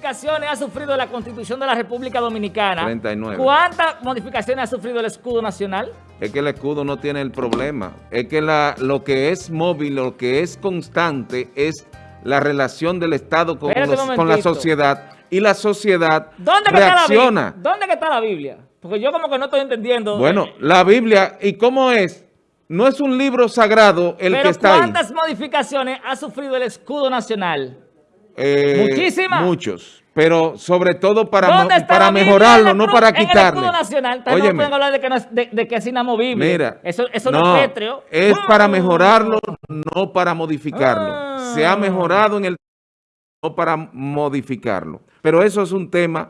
modificaciones ha sufrido la Constitución de la República Dominicana? 39. ¿Cuántas modificaciones ha sufrido el escudo nacional? Es que el escudo no tiene el problema. Es que la, lo que es móvil, lo que es constante es la relación del Estado con, los- con la sociedad y la sociedad ¿Dónde que está la reacciona. ¿Dónde que está la Biblia? Porque yo como que no estoy entendiendo. Bueno, eh, la Biblia, ¿y cómo es? No es un libro sagrado el pero que está ahí. ¿cuántas modificaciones ha sufrido el escudo nacional? Eh, Muchísimas. Muchos. Pero sobre todo para, mo- ¿Dónde está para mejorarlo, no para nacional, no pueden hablar de que, no es, de, de que es inamovible. Mira, eso, eso no, es pétreo. es Ah. para mejorarlo, no para modificarlo. Ah. Se ha mejorado en el no para modificarlo. Pero eso es un tema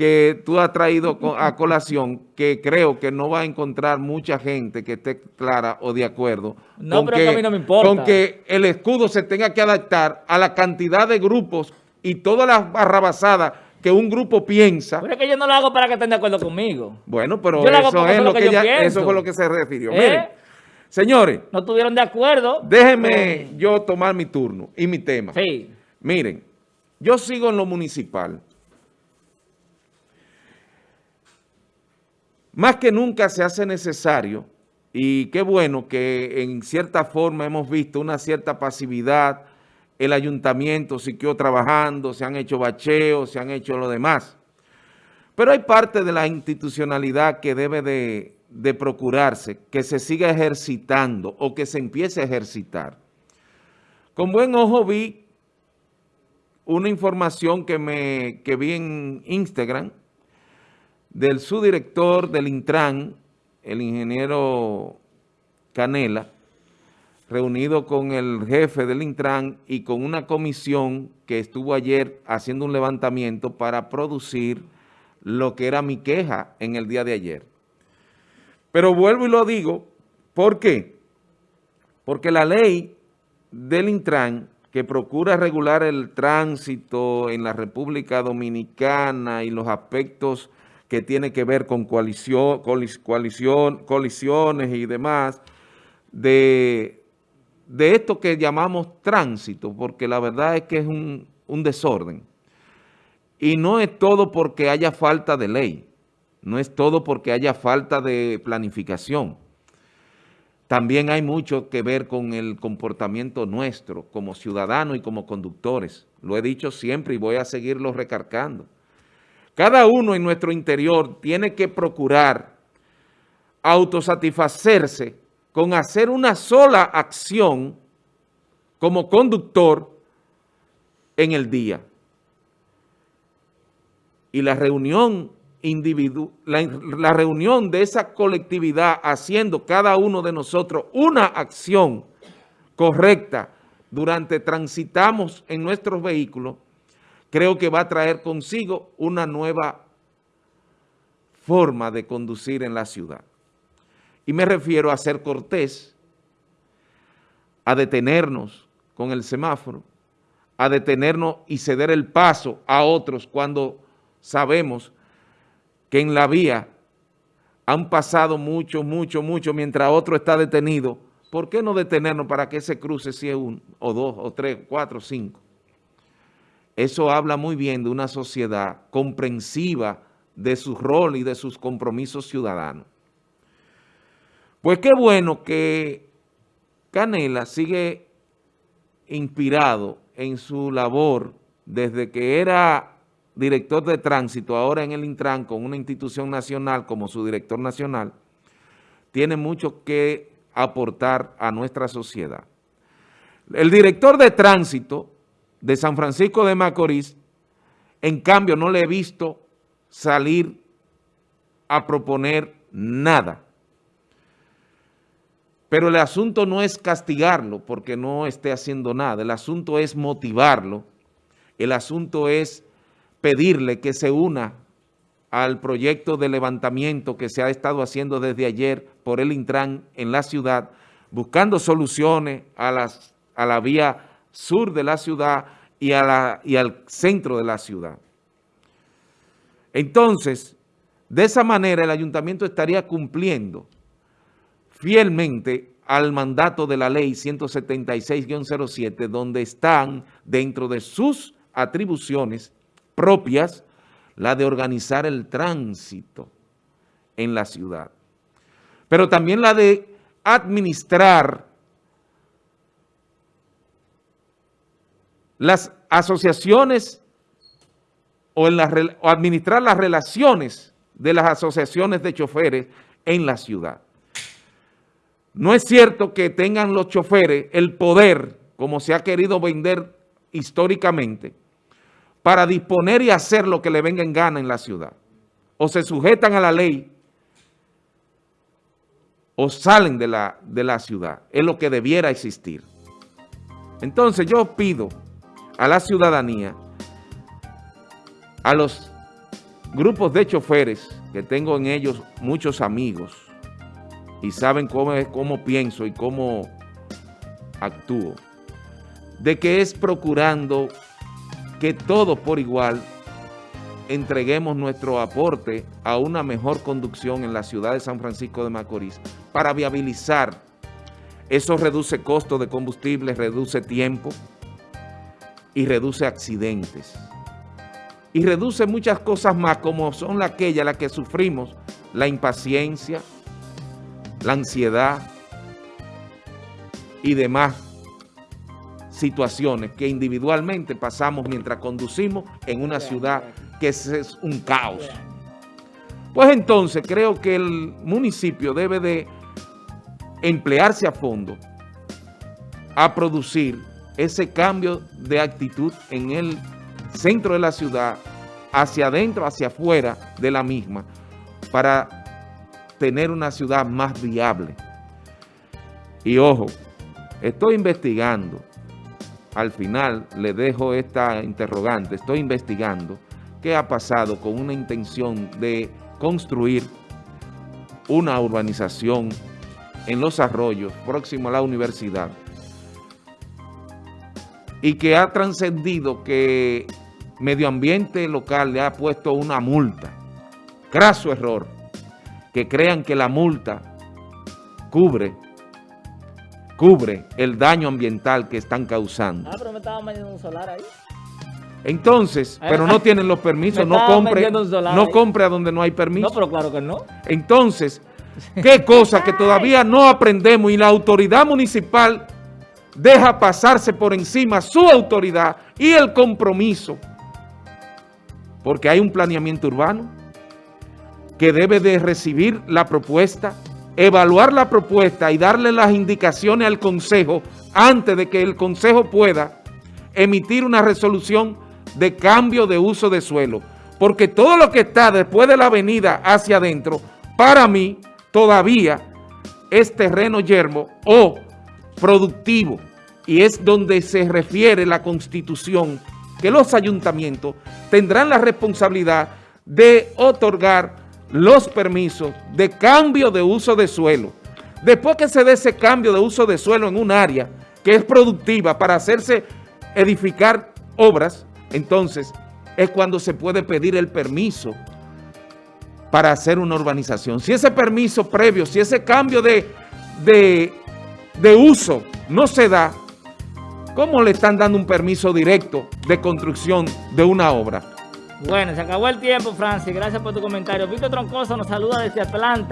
que tú has traído a colación que creo que no va a encontrar mucha gente que esté clara o de acuerdo No, pero que a mí no me importa. con que el escudo se tenga que adaptar a la cantidad de grupos y todas las barrabasadas que un grupo piensa. Pero es que yo no lo hago para que estén de acuerdo conmigo. Bueno, pero Yo lo hago eso es lo que, pienso. eso fue lo que se refirió. ¿Eh? Miren, señores, No estuvieron de acuerdo. déjenme yo tomar mi turno y mi tema. Sí. Miren, yo sigo en lo municipal. Más que nunca se hace necesario, y qué bueno que en cierta forma hemos visto una cierta pasividad, el ayuntamiento siguió trabajando, se han hecho bacheos, se han hecho lo demás. Pero hay parte de la institucionalidad que debe de, procurarse, que se siga ejercitando o que se empiece a ejercitar. Con buen ojo vi una información que, me, que vi en Instagram del subdirector del Intran, el ingeniero Canela, reunido con el jefe del Intran y con una comisión que estuvo ayer haciendo un levantamiento para producir lo que era mi queja en el día de ayer. Pero vuelvo y lo digo, ¿por qué? Porque la ley del Intran, que procura regular el tránsito en la República Dominicana y los aspectos que tiene que ver con coalición, coalición, colisiones y demás, de, de esto que llamamos tránsito, porque la verdad es que es un, un desorden. Y no es todo porque haya falta de ley, no es todo porque haya falta de planificación. También hay mucho que ver con el comportamiento nuestro como ciudadanos y como conductores. Lo he dicho siempre y voy a seguirlo recargando. Cada uno en nuestro interior tiene que procurar autosatisfacerse con hacer una sola acción como conductor en el día. Y la reunión individu la, la reunión de esa colectividad haciendo cada uno de nosotros una acción correcta durante transitamos en nuestros vehículos, creo que va a traer consigo una nueva forma de conducir en la ciudad. Y me refiero a ser cortés, a detenernos con el semáforo, a detenernos y ceder el paso a otros cuando sabemos que en la vía han pasado mucho, mucho, mucho, mientras otro está detenido. ¿Por qué no detenernos para que ese cruce sea uno, o dos, o tres, cuatro, cinco? Eso habla muy bien de una sociedad comprensiva de su rol y de sus compromisos ciudadanos. Pues qué bueno que Canela sigue inspirado en su labor desde que era director de tránsito, ahora en el Intran, con una institución nacional como su director nacional, tiene mucho que aportar a nuestra sociedad. El director de tránsito de San Francisco de Macorís, en cambio, no le he visto salir a proponer nada. Pero el asunto no es castigarlo porque no esté haciendo nada, el asunto es motivarlo, el asunto es pedirle que se una al proyecto de levantamiento que se ha estado haciendo desde ayer por el Intran en la ciudad, buscando soluciones a, las, a la vía sur de la ciudad y, al centro de la ciudad. Entonces, de esa manera el ayuntamiento estaría cumpliendo fielmente al mandato de la ley 176-07, donde están dentro de sus atribuciones propias, la de organizar el tránsito en la ciudad, pero también la de administrar las asociaciones o, en o administrar las relaciones de las asociaciones de choferes en la ciudad. No es cierto que tengan los choferes el poder, como se ha querido vender históricamente, para disponer y hacer lo que le venga en gana en la ciudad. O se sujetan a la ley o salen de la, de la ciudad. Es lo que debiera existir. Entonces yo pido a la ciudadanía, a los grupos de choferes, que tengo en ellos muchos amigos, y saben cómo, cómo pienso y cómo actúo, de que es procurando que todos por igual entreguemos nuestro aporte a una mejor conducción en la ciudad de San Francisco de Macorís para viabilizar. Eso reduce costo de combustible, reduce tiempo y reduce accidentes. Y reduce muchas cosas más como son aquellas las que sufrimos, la impaciencia, la ansiedad y demás situaciones que individualmente pasamos mientras conducimos en una ciudad que es, un caos. Pues entonces creo que el municipio debe de emplearse a fondo a producir ese cambio de actitud en el centro de la ciudad, hacia adentro, hacia afuera de la misma, para tener una ciudad más viable. Y ojo, estoy investigando, al final le dejo esta interrogante, estoy investigando qué ha pasado con una intención de construir una urbanización en Los Arroyos, próximo a la universidad, y que ha trascendido que Medio Ambiente local le ha puesto una multa. Craso error que crean que la multa cubre cubre el daño ambiental que están causando. Ah, pero me estaban vendiendo un solar ahí. Entonces, eh, pero no tienen los permisos, no compre, no compre a donde no hay permiso. No, pero claro que no. Entonces, qué cosa que todavía no aprendemos y la autoridad municipal deja pasarse por encima su autoridad y el compromiso, porque hay un planeamiento urbano, que debe de recibir la propuesta, evaluar la propuesta y darle las indicaciones al Consejo antes de que el Consejo pueda emitir una resolución de cambio de uso de suelo. Porque todo lo que está después de la avenida hacia adentro, para mí, todavía es terreno yermo o productivo. Y es donde se refiere la Constitución, que los ayuntamientos tendrán la responsabilidad de otorgar los permisos de cambio de uso de suelo. Después que se dé ese cambio de uso de suelo en un área que es productiva para hacerse edificar obras, entonces es cuando se puede pedir el permiso para hacer una urbanización. Si ese permiso previo, si ese cambio de, de uso no se da, ¿cómo le están dando un permiso directo de construcción de una obra? Bueno, se acabó el tiempo, Francis. Gracias por tu comentario. Víctor Troncoso nos saluda desde Atlanta.